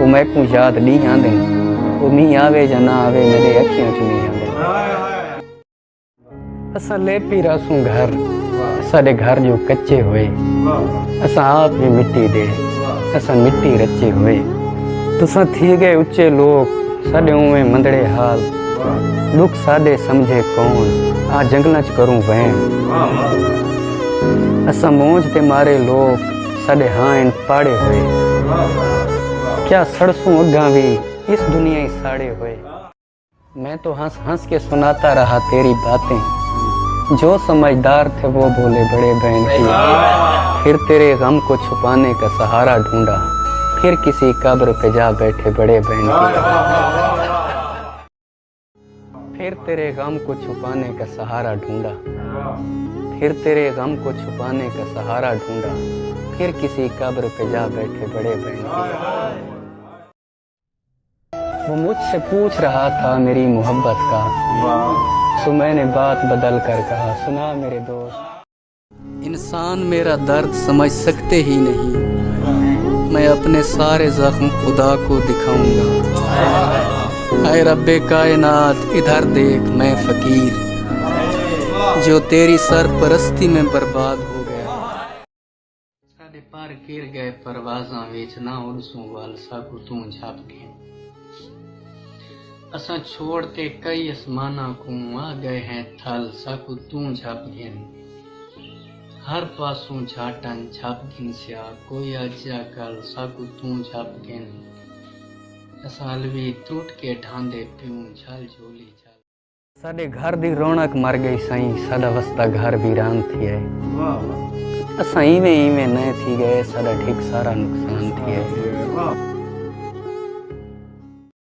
ਉਹ ਮੈਂ ਕੋ ਯਾਦ ਨਹੀਂ ਆਂਦੇ ਉਹ ਮੀਂਹ ਆਵੇ ਜਾਂ ਨਾ ਆਵੇ ਮੇਰੇ ਅੱਖੀਆਂ ਚ ਨਹੀਂ ਆਂਦੇ ਅਸਾਂ ਲੈ ਪੀ ਰਸੂ ਘਰ ਸਾਡੇ ਘਰ ਜੋ ਕੱਚੇ ਹੋਏ ਅਸਾਂ ਆਪ ਵੀ ਮਿੱਟੀ ਦੇ ਅਸਾਂ ਮਿੱਟੀ ਰਚੇ ਹੋਏ ਤੁਸਾਂ ਥੀ ਗਏ ਉੱਚੇ ਲੋਕ ਸਾਡੇ ਉਵੇਂ ਮੰਦੜੇ ਹਾਲ ਦੁੱਖ ਸਾਡੇ ਸਮਝੇ ਕੌਣ ਆ ਜੰਗਲਾਂ ਚ ਕਰੂੰ ਵਹਿਣ ਅਸਾਂ ਮੋਜ ਤੇ ਮਾਰੇ ਲੋਕ ਸਾਡੇ ਹਾਂ ਪਾੜੇ ਹੋਏ کیا سرسوں اگاوی اس دنیا ہی ساڑے ہوئے۔ میں تو ہنس ہنس کے سناتا رہا تیری باتیں۔ جو سمجھدار تھے وہ بولے بڑے بہن کی پھر تیرے غم کو چھپانے کا سہارا ڈھونڈا۔ پھر کسی قبر پہ جا بیٹھے بڑے بہن کی پھر تیرے غم کو چھپانے کا سہارا ڈھونڈا۔ پھر تیرے غم کو چھپانے کا سہارا ڈھونڈا۔ پھر کسی قبر پہ جا بیٹھے بڑے بہن کی وہ مجھ سے پوچھ رہا تھا میری محبت کا۔ سو میں نے بات بدل کر کہا سنا میرے دوست۔ انسان میرا درد سمجھ سکتے ہی نہیں۔ میں اپنے سارے زخم خدا کو دکھاؤں گا۔ اے رب کائنات ادھر دیکھ میں فقیر۔ جو تیری سر پرستی میں برباد ہو گیا۔ پار گر گئے پروازاں ویچنا اور وال کو توں جھاپ کے اساں چھوڑتے کئی اسمانا کو آ گئے ہیں تھل ساکو توں جھاپ گھن ہر پاسوں جھاٹن جھاپ گھن سیا کوئی اجا کل ساکو توں جھاپ گھن اساں الوی ٹوٹ کے ڈھاندے پیوں جھل جھولی جھل ساڑے گھر دی رونک مر گئی سائیں ساڑا وستہ گھر ویران تھی ہے اساں ایمیں ایمیں نئے تھی گئے ساڑا ٹھیک سارا نقصان تھی ہے